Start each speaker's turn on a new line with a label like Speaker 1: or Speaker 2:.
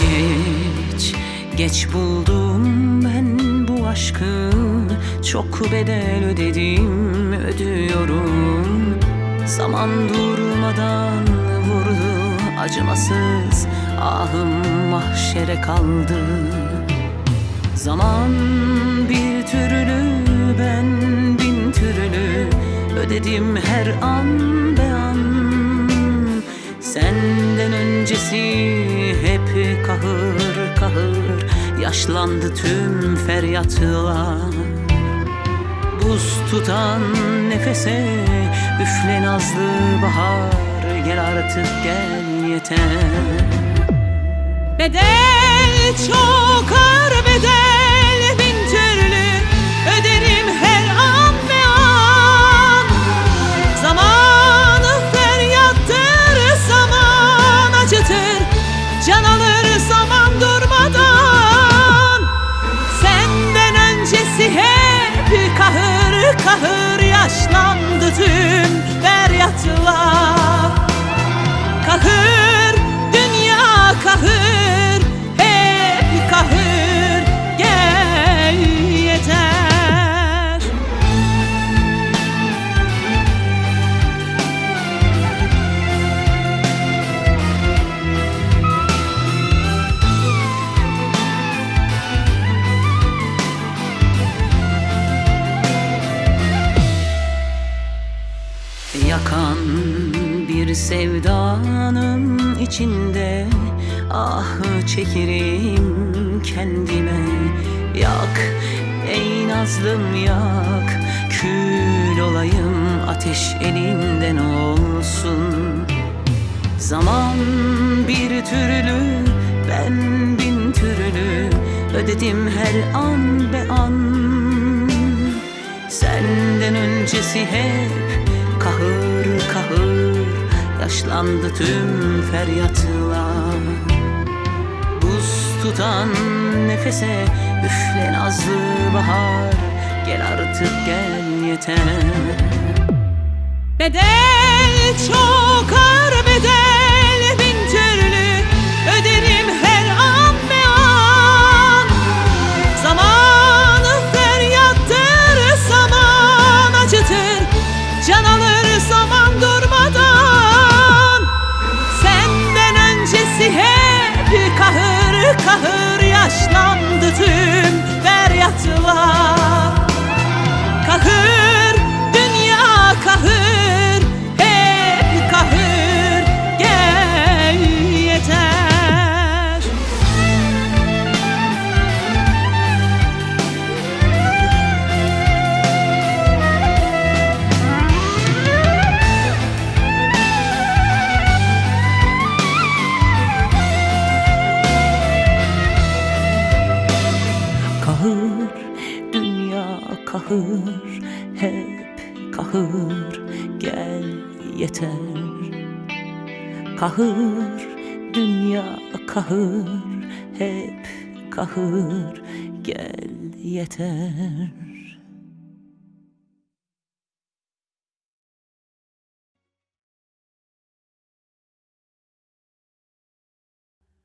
Speaker 1: Geç, geç buldum ben bu aşkı. Çok bedel ödedim, ödüyorum. Zaman durmadan vurdu acımasız Ahım mahşere kaldı. Zaman bir türlü ben bin türlü Ödedim her an be an. Senden öncesi Yaşlandı tüm feryatlar. Buz tutan nefese Üfle nazlı bahar Gel artık gel yeter.
Speaker 2: Bedel çok ağır bedel kahır yaşlandı tüm feryatlar
Speaker 1: sevdanın içinde. Ah çekerim kendime. Yak ey nazlım yak. Kül olayım ateş elinden olsun. Zaman bir türlü ben bin türlü Ödedim her an be an. Senden öncesi hep kahır kahır Yaşlandı tüm feryatlar. Buz tutan nefese üfle nazlı bahar. Gel artık gel yeter.
Speaker 2: Bedel çok ağır kahır yaşlandı tüm feryatlar
Speaker 1: kahır, hep kahır, gel yeter. Kahır, dünya kahır, hep kahır, gel yeter.